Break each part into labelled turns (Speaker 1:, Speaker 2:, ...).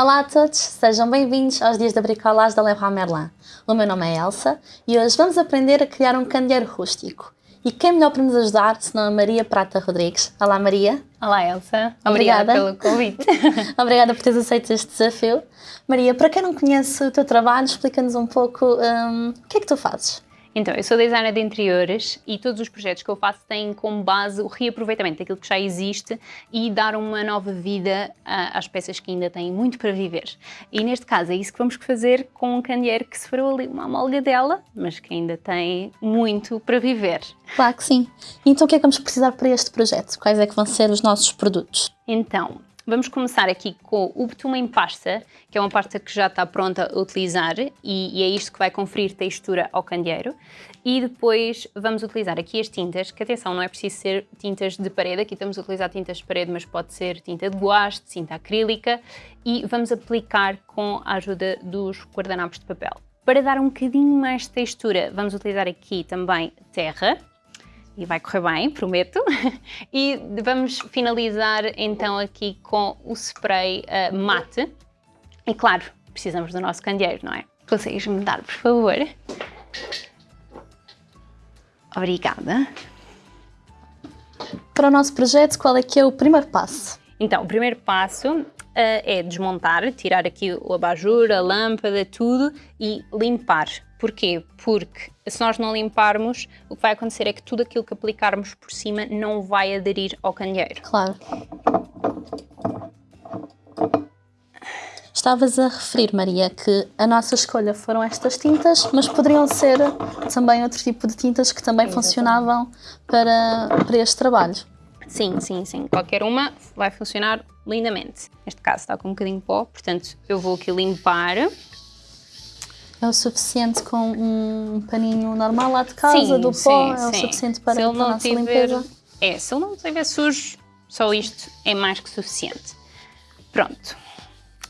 Speaker 1: Olá a todos, sejam bem-vindos aos dias da bricolagem da Leroy Merlin. O meu nome é Elsa e hoje vamos aprender a criar um candeeiro rústico. E quem melhor para nos ajudar senão a Maria Prata Rodrigues. Olá Maria.
Speaker 2: Olá Elsa, obrigada, obrigada pelo convite.
Speaker 1: obrigada por teres aceito este desafio. Maria, para quem não conhece o teu trabalho, explica-nos um pouco um, o que é que tu fazes.
Speaker 2: Então, eu sou designer de interiores e todos os projetos que eu faço têm como base o reaproveitamento daquilo que já existe e dar uma nova vida às peças que ainda têm muito para viver. E neste caso é isso que vamos fazer com um candeeiro que se for ali uma amálga dela, mas que ainda tem muito para viver.
Speaker 1: Claro que sim. Então o que é que vamos precisar para este projeto? Quais é que vão ser os nossos produtos?
Speaker 2: Então, Vamos começar aqui com o betume em pasta, que é uma pasta que já está pronta a utilizar e, e, é isto que vai conferir textura ao candeeiro. E depois vamos utilizar aqui as tintas, que atenção, não é preciso ser tintas de parede, aqui estamos a utilizar tintas de parede, mas pode ser tinta de guache, tinta acrílica e vamos aplicar com a ajuda dos guardanapos de papel. Para dar um bocadinho mais de textura, vamos utilizar aqui também terra, e vai correr bem, prometo. E vamos finalizar então aqui com o spray uh, mate. E claro, precisamos do nosso candeeiro, não é? Consegues-me dar, por favor? Obrigada.
Speaker 1: Para o nosso projeto, qual é que é o primeiro passo?
Speaker 2: Então, o primeiro passo uh, é desmontar, tirar aqui o abajur, a lâmpada, tudo e limpar. Porquê? Porque se nós não limparmos, o que vai acontecer é que tudo aquilo que aplicarmos por cima não vai aderir ao candeeiro.
Speaker 1: Claro. Estavas a referir, Maria, que a nossa escolha foram estas tintas, mas poderiam ser também outro tipo de tintas que também Exatamente. funcionavam para, para este trabalho.
Speaker 2: Sim, sim, sim. Qualquer uma vai funcionar lindamente. Neste caso está com um bocadinho de pó, portanto eu vou aqui limpar
Speaker 1: é o suficiente com um paninho normal lá de casa, sim, do pó, sim, é o sim. suficiente para, se ele não a nossa tiver, limpeza?
Speaker 2: É, se ele não estiver sujo, só isto é mais que suficiente. Pronto,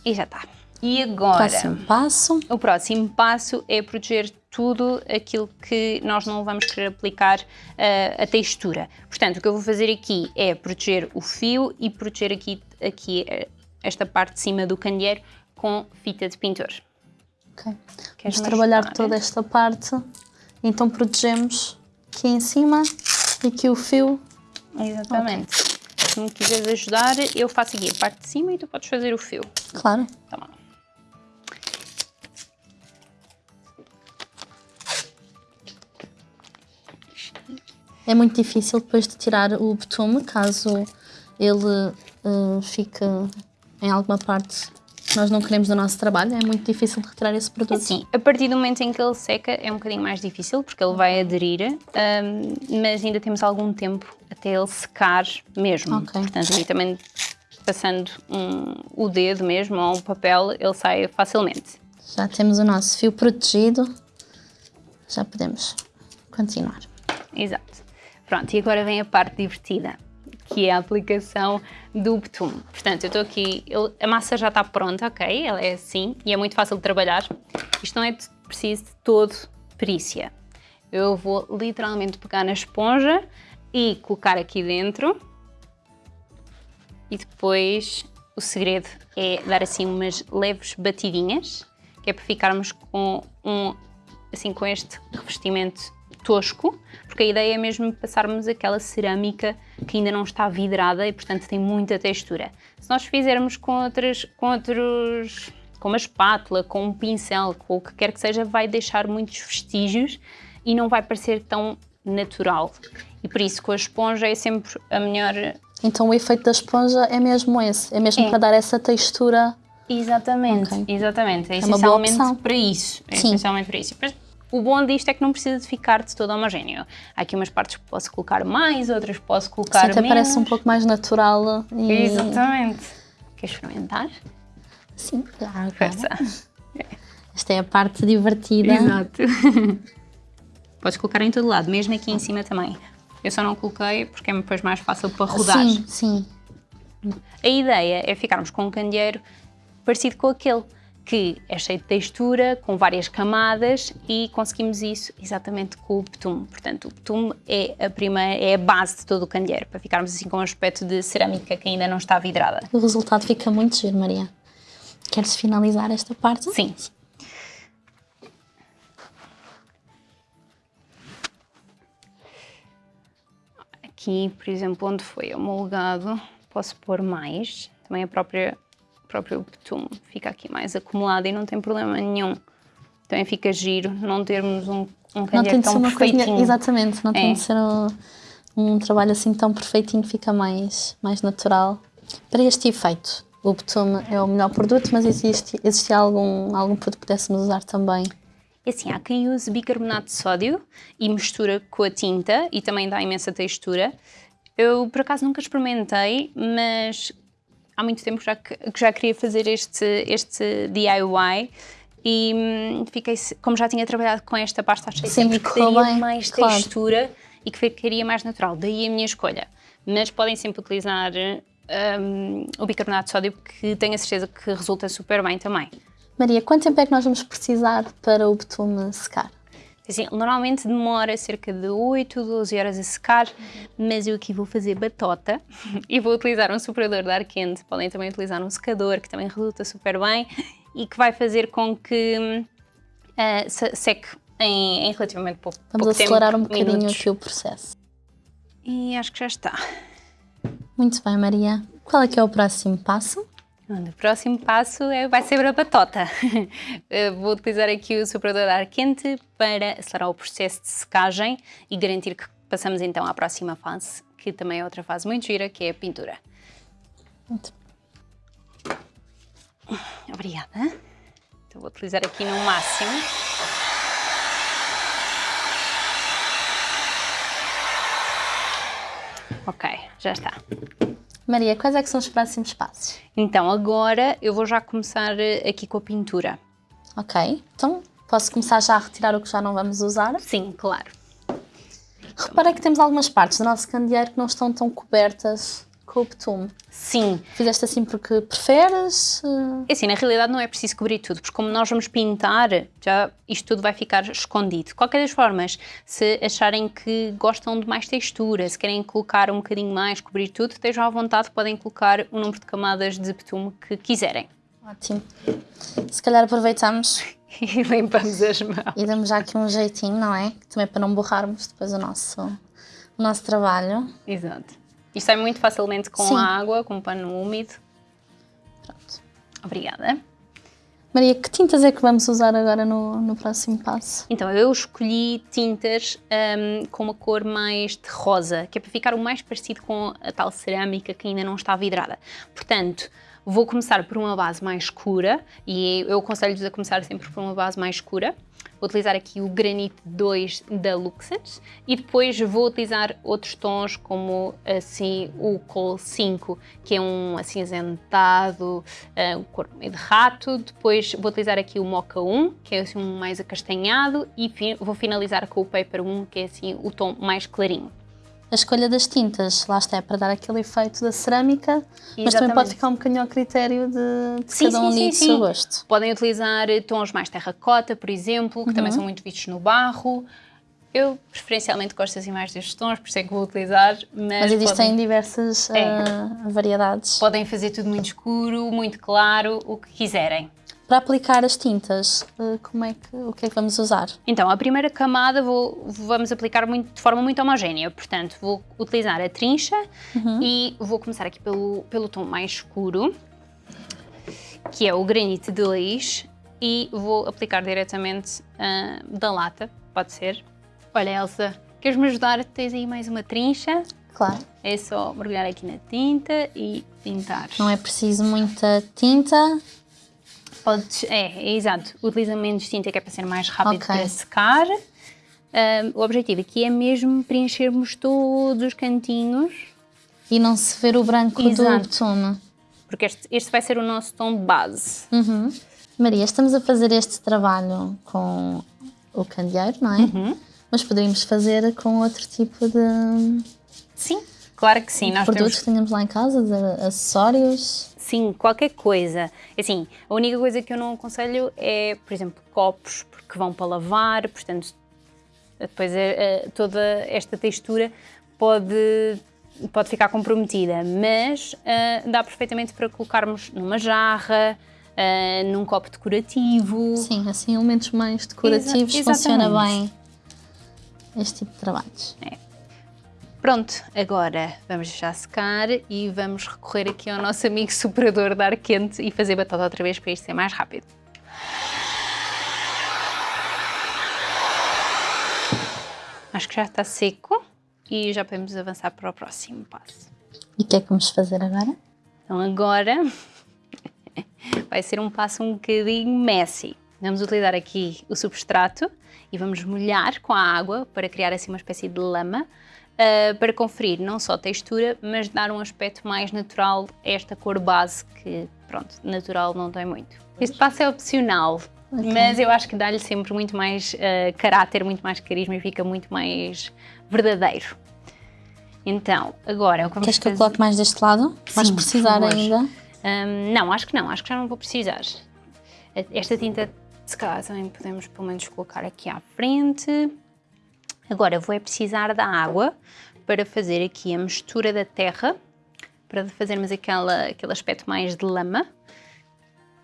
Speaker 2: e já está. E agora?
Speaker 1: Próximo passo?
Speaker 2: O próximo passo é proteger tudo aquilo que nós não vamos querer aplicar uh, a textura. Portanto, o que eu vou fazer aqui é proteger o fio e proteger aqui, aqui uh, esta parte de cima do candeeiro com fita de pintor.
Speaker 1: Ok. Vamos trabalhar toda esta parte. Então protegemos aqui em cima e aqui o fio.
Speaker 2: Exatamente. Okay. Se me quiseres ajudar, eu faço aqui a parte de cima e tu podes fazer o fio.
Speaker 1: Claro.
Speaker 2: Tá bom.
Speaker 1: É muito difícil depois de tirar o betume, caso ele uh, fique em alguma parte nós não queremos do nosso trabalho, é muito difícil de retirar esse produto.
Speaker 2: Sim, a partir do momento em que ele seca é um bocadinho mais difícil, porque ele vai aderir, um, mas ainda temos algum tempo até ele secar mesmo. Okay. Portanto, aí também passando um, o dedo mesmo ou um papel, ele sai facilmente.
Speaker 1: Já temos o nosso fio protegido, já podemos continuar.
Speaker 2: Exato. Pronto, e agora vem a parte divertida que é a aplicação do betume. Portanto, eu estou aqui, eu, a massa já está pronta, ok? Ela é assim e é muito fácil de trabalhar. Isto não é preciso de todo perícia. Eu vou literalmente pegar na esponja e colocar aqui dentro. E depois o segredo é dar assim umas leves batidinhas, que é para ficarmos com um assim com este revestimento tosco, porque a ideia é mesmo passarmos aquela cerâmica que ainda não está vidrada e, portanto, tem muita textura. Se nós fizermos com, outras, com outros, com uma espátula, com um pincel, com o que quer que seja, vai deixar muitos vestígios e não vai parecer tão natural. E por isso, com a esponja é sempre a melhor...
Speaker 1: Então o efeito da esponja é mesmo esse? É mesmo é. para dar essa textura...
Speaker 2: Exatamente, okay. exatamente. É, é essencialmente para isso. É Sim. essencialmente para isso. O bom disto é que não precisa de ficar de todo homogéneo. Há aqui umas partes que posso colocar mais, outras posso colocar Sim, até menos.
Speaker 1: parece um pouco mais natural.
Speaker 2: E... Exatamente. Queres experimentar?
Speaker 1: Sim, claro. Força. Esta é a parte divertida.
Speaker 2: Exato. Podes colocar em todo lado, mesmo aqui em cima também. Eu só não coloquei porque é depois mais fácil para rodar.
Speaker 1: Sim, sim.
Speaker 2: A ideia é ficarmos com um candeeiro parecido com aquele que é cheio de textura, com várias camadas e conseguimos isso exatamente com o betume. Portanto, o betume é a, primeira, é a base de todo o candeeiro, para ficarmos assim com um aspecto de cerâmica que ainda não está vidrada.
Speaker 1: O resultado fica muito giro, Maria. Queres finalizar esta parte?
Speaker 2: Sim. Aqui, por exemplo, onde foi homologado, posso pôr mais. Também a própria, próprio betume fica aqui mais acumulado e não tem problema nenhum. Também fica giro não termos um, um
Speaker 1: Não tem
Speaker 2: tão
Speaker 1: uma
Speaker 2: perfeitinho.
Speaker 1: coisinha, exatamente, não tem
Speaker 2: É.
Speaker 1: de ser um, um trabalho assim tão perfeitinho, fica mais, mais natural. Para este efeito, o betume é o melhor produto, mas existe, existe algum, algum produto que pudéssemos usar também?
Speaker 2: Assim, há quem use bicarbonato de sódio e mistura com a tinta e também dá imensa textura. Eu, por acaso, nunca experimentei, mas há muito tempo já que, que já queria fazer este, este DIY e hum, fiquei, como já tinha trabalhado com esta pasta, achei sempre que daria
Speaker 1: bem,
Speaker 2: mais
Speaker 1: claro.
Speaker 2: textura e que ficaria mais natural. Daí a minha escolha. Mas podem sempre utilizar hum, o bicarbonato de sódio, que tenho a certeza que resulta super bem também.
Speaker 1: Maria, quanto tempo é que nós vamos precisar para o betume secar?
Speaker 2: Assim, normalmente demora cerca de 8, 12 horas a secar, mas eu aqui vou fazer batota e vou utilizar um superador de ar quente. Podem também utilizar um secador, que também resulta super bem e que vai fazer com que ah, se- seque em, em relativamente pouco,
Speaker 1: Vamos
Speaker 2: pouco tempo,
Speaker 1: acelerar um bocadinho
Speaker 2: minutos.
Speaker 1: aqui o processo.
Speaker 2: E acho que já está.
Speaker 1: Muito bem, Maria. Qual é que é o próximo passo?
Speaker 2: O próximo passo é, vai ser a batota. Vou utilizar aqui o superador de ar quente para acelerar o processo de secagem e garantir que passamos então à próxima fase, que também é outra fase muito gira, que é a pintura.
Speaker 1: Muito
Speaker 2: Obrigada. Então vou utilizar aqui no máximo. Ok, já está.
Speaker 1: Maria, quais é que são os próximos passos?
Speaker 2: Então agora eu vou já começar eh, aqui com a pintura.
Speaker 1: Ok, então posso começar já a retirar o que já não vamos usar.
Speaker 2: Sim, claro.
Speaker 1: Reparei que temos algumas partes do nosso candeeiro que não estão tão cobertas com o betume.
Speaker 2: Sim,
Speaker 1: Fizeste assim porque preferes? eh,
Speaker 2: É assim, na realidade não é preciso cobrir tudo, porque como nós vamos pintar, já isto tudo vai ficar escondido. De qualquer das formas, se acharem que gostam de mais textura, se querem colocar um bocadinho mais, cobrir tudo, estejam à vontade, podem colocar o número de camadas de betume que quiserem.
Speaker 1: Ótimo. Se calhar aproveitamos
Speaker 2: E limpamos as mãos.
Speaker 1: e damos já aqui um jeitinho, não é? Também para não borrarmos depois o nosso, o nosso trabalho.
Speaker 2: Exato. Isto sai muito facilmente com
Speaker 1: Sim.
Speaker 2: a água, com um pano úmido.
Speaker 1: Pronto.
Speaker 2: Obrigada.
Speaker 1: Maria, que tintas é que vamos usar agora no, no próximo passo?
Speaker 2: Então, eu escolhi tintas hum, com uma cor mais de rosa, que é para ficar o mais parecido com a tal cerâmica que ainda não está vidrada. Portanto, vou começar por uma base mais escura, e eu aconselho-vos a começar sempre por uma base mais escura. Vou utilizar aqui o Granite 2 da Luxent e depois vou utilizar outros tons como assim o Coal 5, que é um acinzentado, eh, um cor meio de rato. Depois vou utilizar aqui o Mocha 1, que é assim um mais acastanhado e vou finalizar com o Paper 1, que é assim o tom mais clarinho.
Speaker 1: A escolha das tintas, lá está, é para dar aquele efeito da cerâmica, mas também
Speaker 2: Exatamente.
Speaker 1: pode ficar um bocadinho ao critério de, de
Speaker 2: Sim,
Speaker 1: cada um
Speaker 2: sim, sim,
Speaker 1: seu gosto.
Speaker 2: Podem utilizar eh, tons mais terracota, por exemplo, que
Speaker 1: Uhum.
Speaker 2: também são muito vistos no barro. Eu preferencialmente gosto assim mais destes tons, por isso é que vou utilizar, mas,
Speaker 1: Mas existem
Speaker 2: podem,
Speaker 1: diversas
Speaker 2: É.
Speaker 1: ah, variedades.
Speaker 2: podem fazer tudo muito escuro, muito claro, o que quiserem.
Speaker 1: Para aplicar as tintas, ah, como é que, o que é que vamos usar?
Speaker 2: Então, a primeira camada vou- vamos aplicar muito- de forma muito homogénea, portanto, vou utilizar a trincha e vou começar aqui pelo, pelo tom mais escuro, que é o granite 2, e vou aplicar diretamente ah, da lata, pode ser. Olha, Elsa, queres-me ajudar? Tens aí mais uma trincha?
Speaker 1: Claro,
Speaker 2: É só mergulhar aqui na tinta e pintar.
Speaker 1: não é preciso muita tinta.
Speaker 2: Podes, é, é exato. Utiliza menos tinta que é para ser mais rápido
Speaker 1: Ok.
Speaker 2: para secar. Ahm, o objetivo aqui é mesmo preenchermos todos os cantinhos,
Speaker 1: E não se ver o branco do
Speaker 2: Exato.
Speaker 1: betume.
Speaker 2: porque este, este vai ser o nosso tom de base.
Speaker 1: Uhum. Maria, estamos a fazer este trabalho com o candeeiro, não é?
Speaker 2: Uhum.
Speaker 1: Mas poderíamos fazer com outro tipo de
Speaker 2: Sim, claro que sim. Nós
Speaker 1: produtos
Speaker 2: temos,
Speaker 1: que tenhamos lá em casa, de acessórios.
Speaker 2: Sim, qualquer coisa. Assim, a única coisa que eu não aconselho é, por exemplo, copos, porque vão para lavar, portanto, depois é, é, toda esta textura pode, pode ficar comprometida, mas ah, dá perfeitamente para colocarmos numa jarra, uh, num copo decorativo.
Speaker 1: Sim, assim, elementos mais decorativos
Speaker 2: Exa
Speaker 1: funciona bem este tipo de trabalhos.
Speaker 2: É. Pronto, agora vamos já secar e vamos recorrer aqui ao nosso amigo superador de ar quente e fazer batata outra vez para isto ser mais rápido. Acho que já está seco e já podemos avançar para o próximo passo.
Speaker 1: E o que é que vamos fazer agora?
Speaker 2: Então agora vai ser um passo um bocadinho messy. Vamos utilizar aqui o substrato e vamos molhar com a água para criar assim uma espécie de lama uh, para conferir não só textura, mas dar um aspecto mais natural a esta cor base que, pronto, natural não tem muito. Este passo é opcional, okay. mas eu acho que dá-lhe sempre muito mais uh, caráter, muito mais carisma e fica muito mais verdadeiro. Então, agora o que vamos
Speaker 1: Queres que eu coloque mais deste lado? Sim, Vais precisar ainda?
Speaker 2: Um, não, acho que não, acho que já não vou precisar. Esta tinta, se calhar, também podemos pelo menos colocar aqui à frente. Agora vou é precisar da água para fazer aqui a mistura da terra, para fazermos aquela, aquele aspecto mais de lama.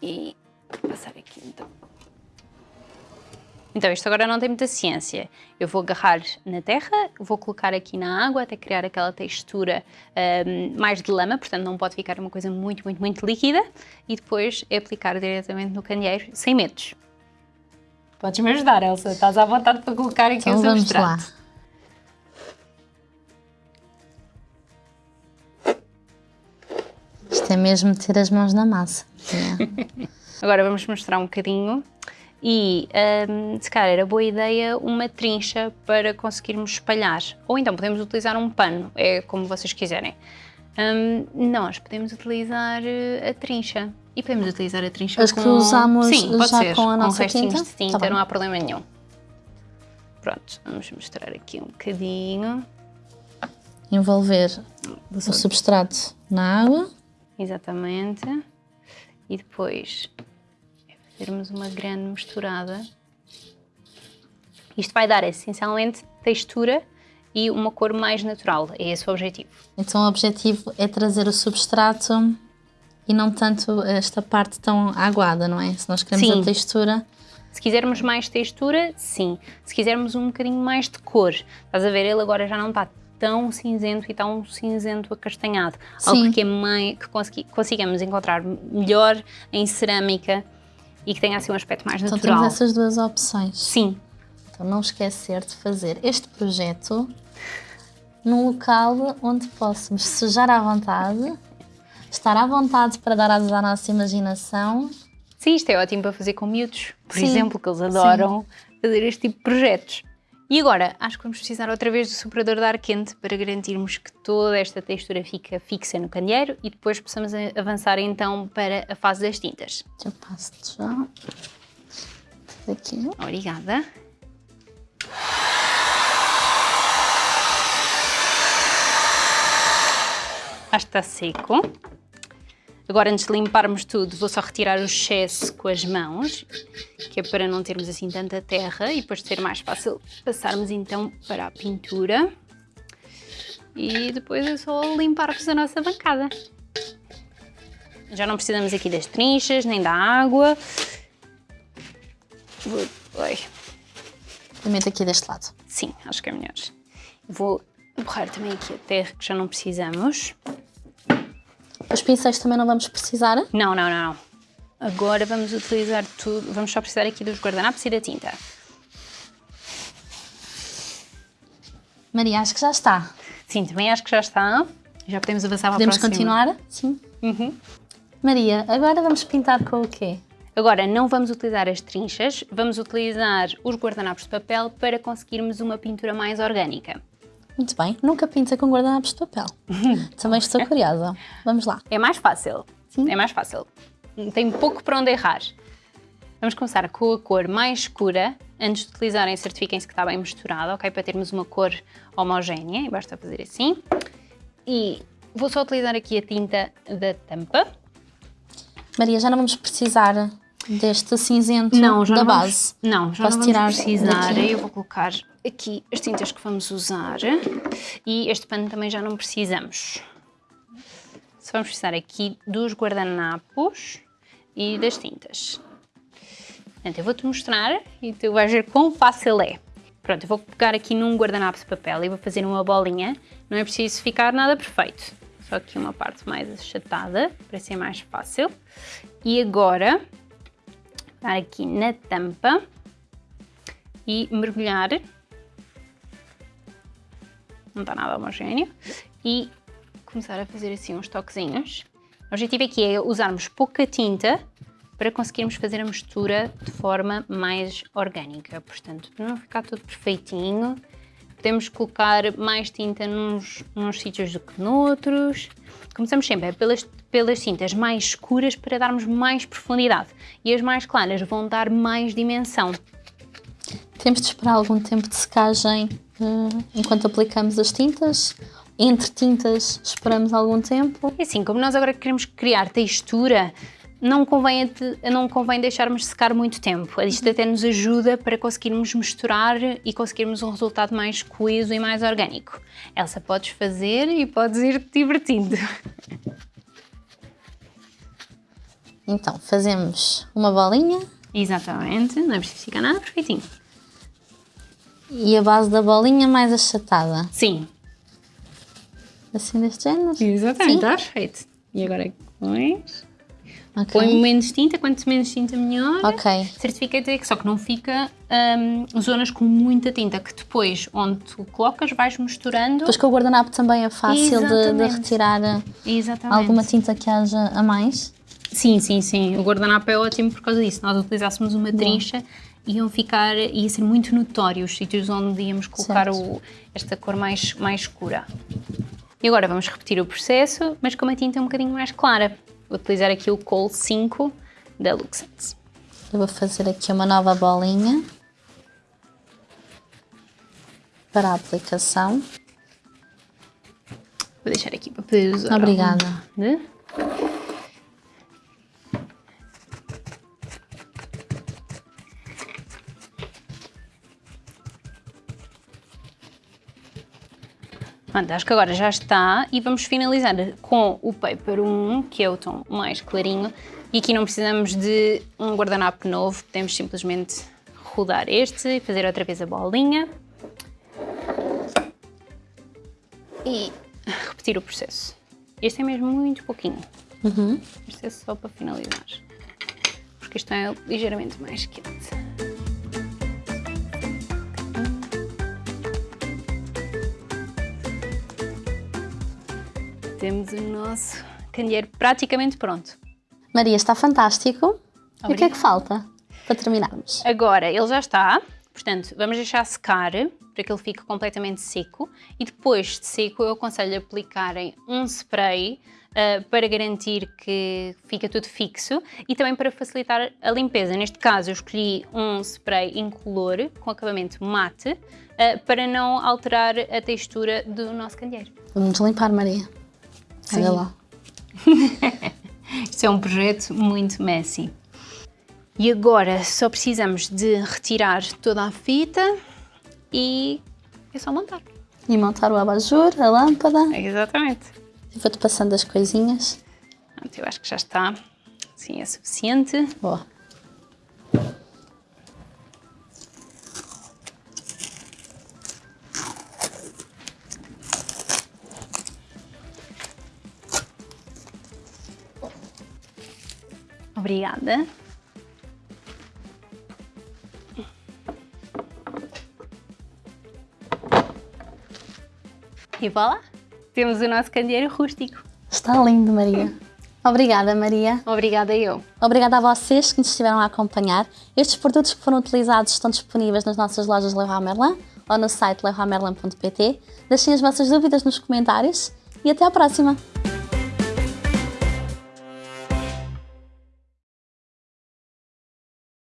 Speaker 2: E passar aqui então. Então isto agora não tem muita ciência. Eu vou agarrar na terra, vou colocar aqui na água até criar aquela textura um, mais de lama, portanto não pode ficar uma coisa muito, muito, muito líquida e depois é aplicar diretamente no candeeiro sem medos. Podes-me ajudar, Elsa, estás à vontade para colocar aqui então, o substrato.
Speaker 1: Lá. Isto é mesmo ter as mãos na massa.
Speaker 2: Agora vamos mostrar um bocadinho e um, se calhar era boa ideia uma trincha para conseguirmos espalhar. Ou então podemos utilizar um pano, é como vocês quiserem. Um, nós podemos utilizar eh, a trincha. E podemos utilizar a trincha
Speaker 1: As
Speaker 2: com...
Speaker 1: que usamos
Speaker 2: Sim, pode
Speaker 1: já
Speaker 2: ser,
Speaker 1: com a nossa
Speaker 2: com restinhos
Speaker 1: tinta?
Speaker 2: de tinta, tá não há problema nenhum. Pronto, vamos mostrar aqui um bocadinho.
Speaker 1: Envolver o substrato na água.
Speaker 2: Exatamente. E depois fazermos uma grande misturada. Isto vai dar essencialmente textura e uma cor mais natural, é esse o objetivo.
Speaker 1: Então o objetivo é trazer o substrato e não tanto esta parte tão aguada, não é? Se nós queremos sim. a textura...
Speaker 2: Se quisermos mais textura, sim. Se quisermos um bocadinho mais de cor, estás a ver, ele agora já não está tão cinzento e tão cinzento acastanhado. Sim. Algo que, é mais, que consigamos encontrar melhor em cerâmica e que tenha assim um aspecto mais
Speaker 1: então,
Speaker 2: natural.
Speaker 1: Então temos essas duas opções.
Speaker 2: Sim.
Speaker 1: Então não esquecer de fazer este projeto num local onde possamos sujar à vontade, estar à vontade para dar asas à nossa imaginação.
Speaker 2: Sim, isto é ótimo para fazer com miúdos, por Sim. exemplo, que eles adoram Sim. fazer este tipo de projetos. E agora, acho que vamos precisar outra vez do superador de ar quente para garantirmos que toda esta textura fica fixa no candeeiro e depois possamos avançar então para a fase das tintas.
Speaker 1: Eu passo-te já. Aqui.
Speaker 2: Obrigada. Acho que está seco. Agora, antes de limparmos tudo, vou só retirar o excesso com as mãos, que é para não termos assim tanta terra e depois ser mais fácil passarmos então para a pintura. E depois é só limparmos a nossa bancada. Já não precisamos aqui das trinchas, nem da água. Oi.
Speaker 1: Limite aqui deste lado.
Speaker 2: Sim, acho que é melhor. Vou borrar também aqui a terra, que já não precisamos.
Speaker 1: Os pincéis também não vamos precisar?
Speaker 2: Não, não, não. Agora vamos utilizar tudo, vamos só precisar aqui dos guardanapos e da tinta.
Speaker 1: Maria, acho que já está.
Speaker 2: Sim, também acho que já está. Já podemos avançar para
Speaker 1: podemos
Speaker 2: a próxima.
Speaker 1: continuar? Sim.
Speaker 2: Uhum.
Speaker 1: Maria, agora vamos pintar com o quê?
Speaker 2: Agora, não vamos utilizar as trinchas, vamos utilizar os guardanapos de papel para conseguirmos uma pintura mais orgânica.
Speaker 1: Muito bem, nunca pinta com guardanapos de papel. Também estou curiosa. Vamos lá.
Speaker 2: É mais fácil. Sim. É mais fácil. Tem pouco para onde errar. Vamos começar com a cor mais escura. Antes de utilizarem, certifiquem-se que está bem misturado, ok? Para termos uma cor homogénea. E basta fazer assim. E vou só utilizar aqui a tinta da tampa.
Speaker 1: Maria, já não vamos precisar deste cinzento não, da base.
Speaker 2: Não, já Posso não vamos tirar precisar. Daqui. Eu vou colocar aqui as tintas que vamos usar e este pano também já não precisamos. Só vamos precisar aqui dos guardanapos e das tintas. Portanto, eu vou-te mostrar e tu vais ver quão fácil é. Pronto, eu vou pegar aqui num guardanapo de papel e vou fazer uma bolinha. Não é preciso ficar nada perfeito. Só aqui uma parte mais achatada, para ser mais fácil. E agora, pegar aqui na tampa e mergulhar. Não está nada homogéneo. E começar a fazer assim uns toquezinhos. O objetivo aqui é usarmos pouca tinta para conseguirmos fazer a mistura de forma mais orgânica. Portanto, para não ficar tudo perfeitinho, podemos colocar mais tinta nos, nos sítios do que noutros. Começamos sempre pelas, pelas tintas mais escuras para darmos mais profundidade e as mais claras vão dar mais dimensão.
Speaker 1: Temos de esperar algum tempo de secagem uh, enquanto aplicamos as tintas entre tintas esperamos algum tempo.
Speaker 2: E assim, como nós agora queremos criar textura, não convém, não convém deixarmos secar muito tempo. Isto até nos ajuda para conseguirmos misturar e conseguirmos um resultado mais coeso e mais orgânico. Elsa, podes fazer e podes ir te divertindo.
Speaker 1: Então, fazemos uma bolinha.
Speaker 2: Exatamente, não é preciso ficar nada perfeitinho.
Speaker 1: E a base da bolinha mais achatada.
Speaker 2: Sim,
Speaker 1: assim deste género.
Speaker 2: Exatamente, está perfeito. E agora pões. Okay. Põe menos tinta, quanto menos tinta melhor.
Speaker 1: Ok.
Speaker 2: Certifica-te que só que não fica um, zonas com muita tinta, que depois, onde tu colocas, vais misturando.
Speaker 1: Depois que o guardanapo também é fácil de, de, retirar eh, Exatamente. alguma tinta que haja a mais.
Speaker 2: Sim, sim, sim. O guardanapo é ótimo por causa disso. Nós utilizássemos uma trincha, iam ficar, ia ser muito notório os sítios onde íamos colocar o, esta cor mais, mais escura. E agora vamos repetir o processo, mas com uma tinta um bocadinho mais clara. Vou utilizar aqui o Kohl 5 da Luxens.
Speaker 1: Eu vou fazer aqui uma nova bolinha para a aplicação.
Speaker 2: Vou deixar aqui para poder usar.
Speaker 1: Obrigada.
Speaker 2: Pronto, acho que agora já está e vamos finalizar com o Paper 1, que é o tom mais clarinho. E aqui não precisamos de um guardanapo novo, podemos simplesmente rodar este e fazer outra vez a bolinha. E repetir o processo. Este é mesmo muito pouquinho.
Speaker 1: Uhum.
Speaker 2: Este é só para finalizar. Porque isto é ligeiramente mais quente. Temos o nosso candeeiro praticamente pronto.
Speaker 1: Maria, está fantástico. Obrigada. E o que é que falta para terminarmos?
Speaker 2: Agora, ele já está, portanto, vamos deixar secar para que ele fique completamente seco e depois de seco eu aconselho a aplicarem um spray uh, para garantir que fica tudo fixo e também para facilitar a limpeza. Neste caso eu escolhi um spray incolor com acabamento mate uh, para não alterar a textura do nosso candeeiro.
Speaker 1: Vamos limpar, Maria. Olha lá.
Speaker 2: Isto é um projeto muito messy. E agora só precisamos de retirar toda a fita e é só montar.
Speaker 1: E montar o abajur, a lâmpada.
Speaker 2: Exatamente.
Speaker 1: Vou-te passando as coisinhas.
Speaker 2: Eu acho que já está. Sim, é suficiente.
Speaker 1: Boa.
Speaker 2: Obrigada. E voilà, temos o nosso candeeiro rústico.
Speaker 1: Está lindo, Maria. Obrigada, Maria.
Speaker 2: Obrigada eu.
Speaker 1: Obrigada a vocês que nos estiveram a acompanhar. Estes produtos que foram utilizados estão disponíveis nas nossas lojas Leroy Merlin ou no site leroymerlin.pt. Deixem as vossas dúvidas nos comentários e até à próxima!